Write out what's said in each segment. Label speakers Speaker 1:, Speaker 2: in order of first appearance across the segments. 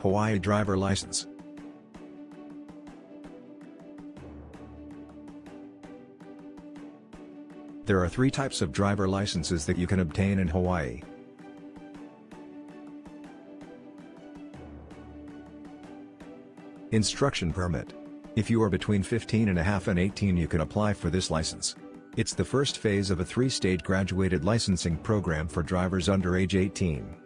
Speaker 1: Hawaii driver license. There are three types of driver licenses that you can obtain in Hawaii. Instruction Permit. If you are between 15 and a half and 18 you can apply for this license. It's the first phase of a three-stage graduated licensing program for drivers under age 18.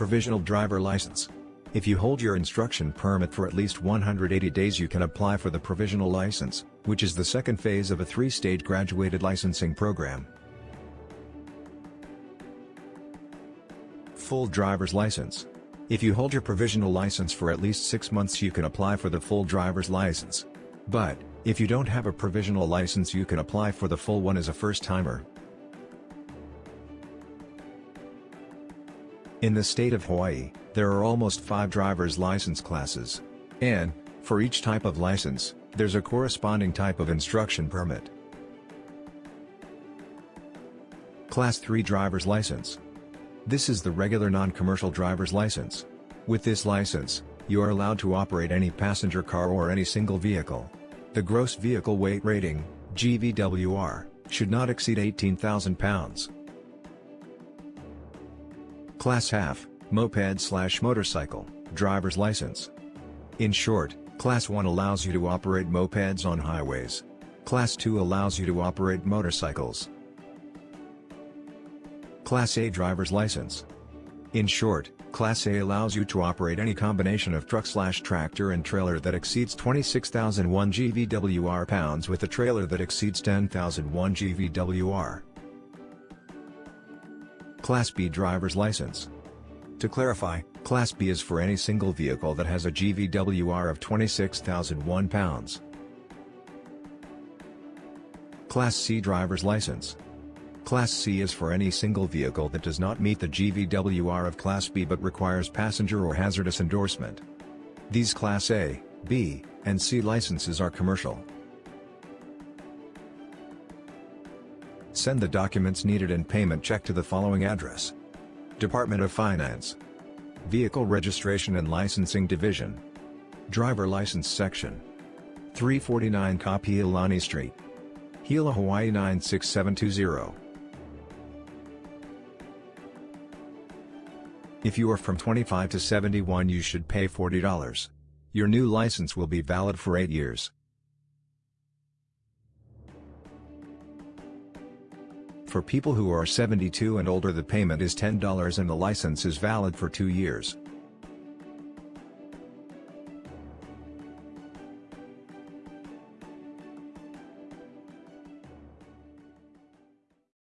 Speaker 1: Provisional Driver License. If you hold your instruction permit for at least 180 days you can apply for the provisional license, which is the second phase of a three-stage graduated licensing program. Full Driver's License. If you hold your provisional license for at least 6 months you can apply for the full driver's license. But, if you don't have a provisional license you can apply for the full one as a first-timer. In the state of Hawaii, there are almost 5 driver's license classes. And, for each type of license, there's a corresponding type of instruction permit. Class 3 Driver's License this is the regular non-commercial driver's license. With this license, you are allowed to operate any passenger car or any single vehicle. The gross vehicle weight rating, GVWR, should not exceed 18,000 pounds. Class half, moped slash motorcycle, driver's license. In short, Class 1 allows you to operate mopeds on highways. Class 2 allows you to operate motorcycles. Class A driver's license. In short, Class A allows you to operate any combination of truck-slash-tractor and trailer that exceeds 26,001 GVWR pounds with a trailer that exceeds 10,001 GVWR. Class B driver's license. To clarify, Class B is for any single vehicle that has a GVWR of 26,001 pounds. Class C driver's license. Class C is for any single vehicle that does not meet the GVWR of Class B but requires passenger or hazardous endorsement. These Class A, B, and C licenses are commercial. Send the documents needed and payment check to the following address. Department of Finance Vehicle Registration and Licensing Division Driver License Section 349 Kapi'olani Street Hilo, Hawaii 96720 If you are from 25 to 71 you should pay $40. Your new license will be valid for 8 years. For people who are 72 and older the payment is $10 and the license is valid for 2 years.